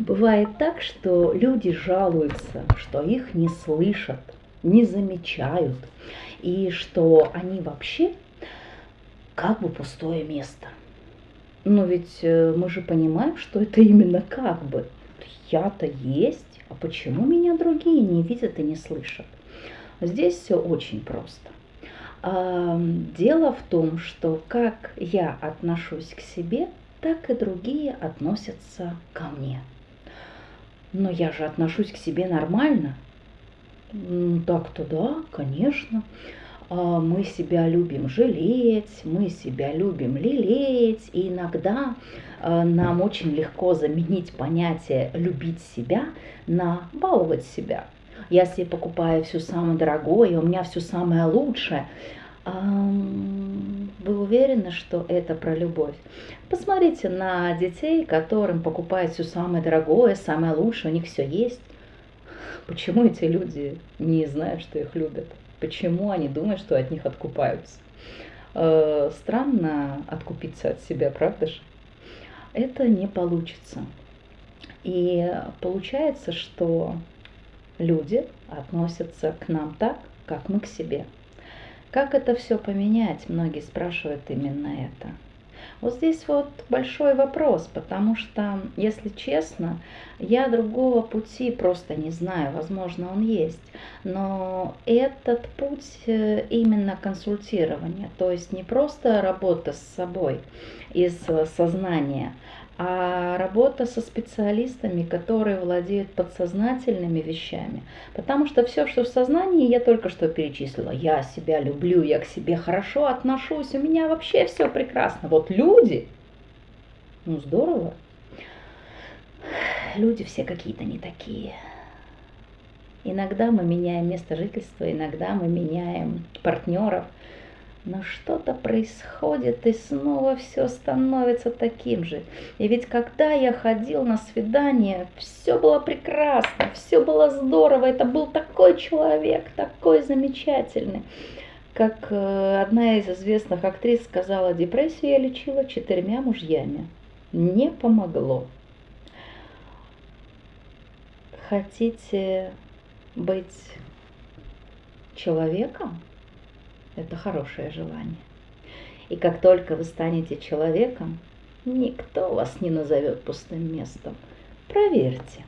Бывает так, что люди жалуются, что их не слышат, не замечают, и что они вообще как бы пустое место. Но ведь э, мы же понимаем, что это именно как бы. Я-то есть, а почему меня другие не видят и не слышат? Здесь все очень просто. Дело в том, что как я отношусь к себе, так и другие относятся ко мне. Но я же отношусь к себе нормально. Так-то да, конечно. А, мы себя любим жалеть, мы себя любим лелеять, и иногда а, нам очень легко заменить понятие «любить себя» на «баловать себя». Я себе покупаю все самое дорогое, у меня все самое лучшее. Вы уверены, что это про любовь? Посмотрите на детей, которым покупают все самое дорогое, самое лучшее, у них все есть. Почему эти люди не знают, что их любят? Почему они думают, что от них откупаются? Э, странно откупиться от себя, правда же? Это не получится. И получается, что люди относятся к нам так, как мы к себе. Как это все поменять? Многие спрашивают именно это. Вот здесь вот большой вопрос, потому что, если честно, я другого пути просто не знаю, возможно, он есть, но этот путь э, именно консультирования, то есть не просто работа с собой из сознания, а работа со специалистами, которые владеют подсознательными вещами. Потому что все, что в сознании, я только что перечислила. Я себя люблю, я к себе хорошо отношусь, у меня вообще все прекрасно. Вот люди, ну здорово. Люди все какие-то не такие. Иногда мы меняем место жительства, иногда мы меняем партнеров – но что-то происходит, и снова все становится таким же. И ведь когда я ходил на свидание, все было прекрасно, все было здорово. Это был такой человек, такой замечательный. Как э, одна из известных актрис сказала, депрессию я лечила четырьмя мужьями. Не помогло. Хотите быть человеком? Это хорошее желание. И как только вы станете человеком, никто вас не назовет пустым местом. Проверьте.